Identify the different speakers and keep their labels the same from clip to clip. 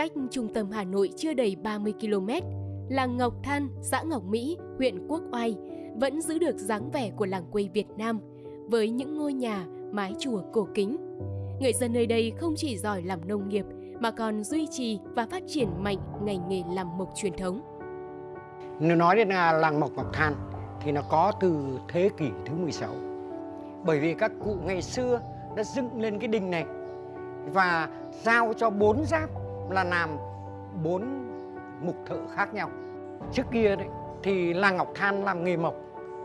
Speaker 1: cách trung tâm Hà Nội chưa đầy 30 km, làng Ngọc Than, xã Ngọc Mỹ, huyện Quốc Oai vẫn giữ được dáng vẻ của làng quê Việt Nam với những ngôi nhà, mái chùa cổ kính. Người dân nơi đây không chỉ giỏi làm nông nghiệp mà còn duy trì và phát triển mạnh ngành nghề làm mộc truyền thống.
Speaker 2: Nếu nói đến là làng mộc Ngọc Than thì nó có từ thế kỷ thứ 16. Bởi vì các cụ ngày xưa đã dựng lên cái đình này và giao cho bốn giáp là làm bốn mục thợ khác nhau. Trước kia đấy thì làng Ngọc Than làm nghề mộc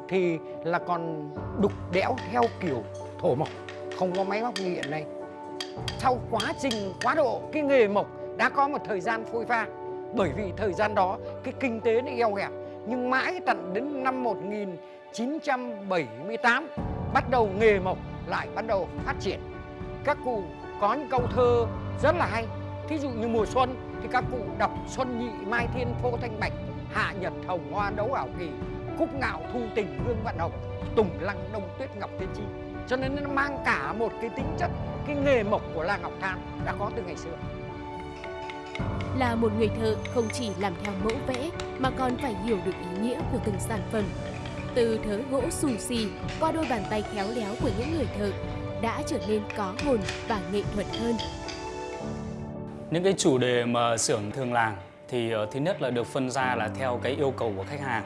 Speaker 2: thì là còn đục đẽo theo kiểu thổ mộc, không có máy móc như hiện nay. Sau quá trình quá độ cái nghề mộc đã có một thời gian phôi pha bởi vì thời gian đó cái kinh tế nó eo hẹp nhưng mãi tận đến năm 1978 bắt đầu nghề mộc lại bắt đầu phát triển các cụ có những câu thơ rất là hay thí dụ như mùa xuân thì các cụ đọc xuân nhị mai thiên phô thanh bạch, hạ nhật hồng hoa đấu ảo kỳ cúc ngạo thu tình hương vạn hồng, tùng lăng đông tuyết ngọc thiên chi cho nên nó mang cả một cái tính chất, cái nghề mộc của làng ngọc than đã có từ ngày xưa
Speaker 1: Là một người thợ không chỉ làm theo mẫu vẽ mà còn phải hiểu được ý nghĩa của từng sản phẩm. Từ thớ gỗ xù xì qua đôi bàn tay khéo léo của những người thợ đã trở nên có hồn và nghệ thuật hơn.
Speaker 3: Những cái chủ đề mà xưởng thường làm thì ờ, thứ nhất là được phân ra là theo cái yêu cầu của khách hàng.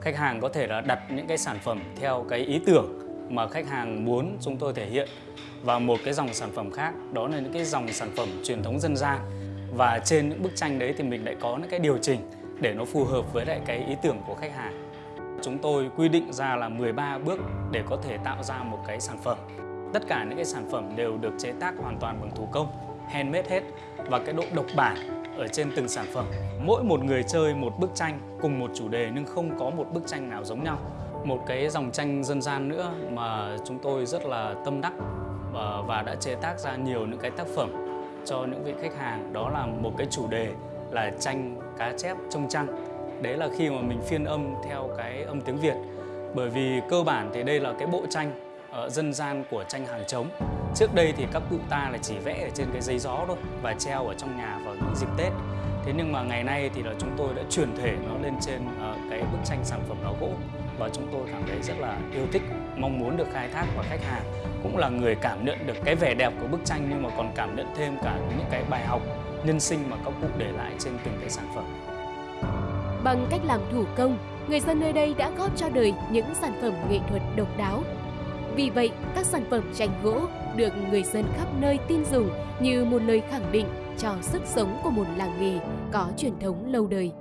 Speaker 3: Khách hàng có thể là đặt những cái sản phẩm theo cái ý tưởng mà khách hàng muốn chúng tôi thể hiện và một cái dòng sản phẩm khác đó là những cái dòng sản phẩm truyền thống dân gian và trên những bức tranh đấy thì mình lại có những cái điều chỉnh để nó phù hợp với lại cái ý tưởng của khách hàng. Chúng tôi quy định ra là 13 bước để có thể tạo ra một cái sản phẩm. Tất cả những cái sản phẩm đều được chế tác hoàn toàn bằng thủ công, handmade hết và cái độ độc bản ở trên từng sản phẩm. Mỗi một người chơi một bức tranh cùng một chủ đề nhưng không có một bức tranh nào giống nhau. Một cái dòng tranh dân gian nữa mà chúng tôi rất là tâm đắc và, đã chế tác ra nhiều những cái tác phẩm cho những vị khách hàng đó là một cái chủ đề là tranh cá chép trông trăng đấy là khi mà mình phiên âm theo cái âm tiếng Việt bởi vì cơ bản thì đây là cái bộ tranh ờ, dân gian của tranh hàng trống trước đây thì các cụ ta là chỉ vẽ ở trên cái giấy gió thôi và treo ở trong nhà vào những dịp Tết thế nhưng mà ngày nay thì là chúng tôi đã chuyển thể nó lên trên ờ, cái bức tranh sản phẩm đó gỗ và chúng tôi cảm thấy rất là yêu thích mong muốn được khai thác và khách hàng cũng là người cảm nhận được cái vẻ đẹp của bức tranh nhưng mà còn cảm nhận thêm cả những cái bài học nhân sinh mà các cụ để lại trên từng cái sản phẩm
Speaker 1: Bằng cách làm thủ công, người dân nơi đây đã góp cho đời những sản phẩm nghệ thuật độc đáo. Vì vậy, các sản phẩm tranh gỗ được người dân khắp nơi tin dùng như một lời khẳng định cho sức sống của một làng nghề có truyền thống lâu đời.